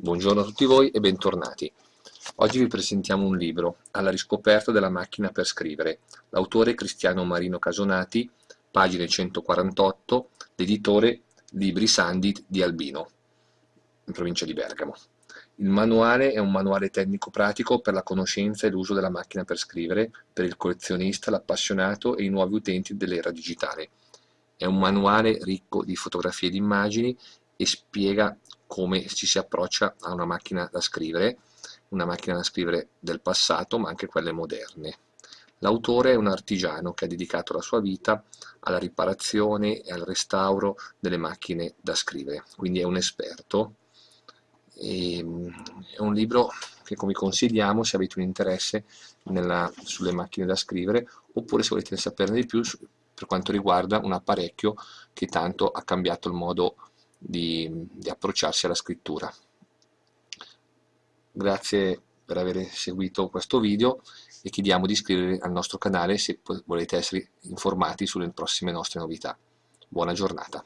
Buongiorno a tutti voi e bentornati. Oggi vi presentiamo un libro, Alla riscoperta della macchina per scrivere, l'autore Cristiano Marino Casonati, pagine 148, l'editore Libri Sandit di Albino, in provincia di Bergamo. Il manuale è un manuale tecnico-pratico per la conoscenza e l'uso della macchina per scrivere per il collezionista, l'appassionato e i nuovi utenti dell'era digitale. È un manuale ricco di fotografie e di immagini e spiega come ci si approccia a una macchina da scrivere, una macchina da scrivere del passato ma anche quelle moderne. L'autore è un artigiano che ha dedicato la sua vita alla riparazione e al restauro delle macchine da scrivere, quindi è un esperto. E, ehm, è un libro che come consigliamo se avete un interesse nella, sulle macchine da scrivere oppure se volete saperne di più per quanto riguarda un apparecchio che tanto ha cambiato il modo di, di approcciarsi alla scrittura. Grazie per aver seguito questo video e chiediamo di iscrivervi al nostro canale se volete essere informati sulle prossime nostre novità. Buona giornata.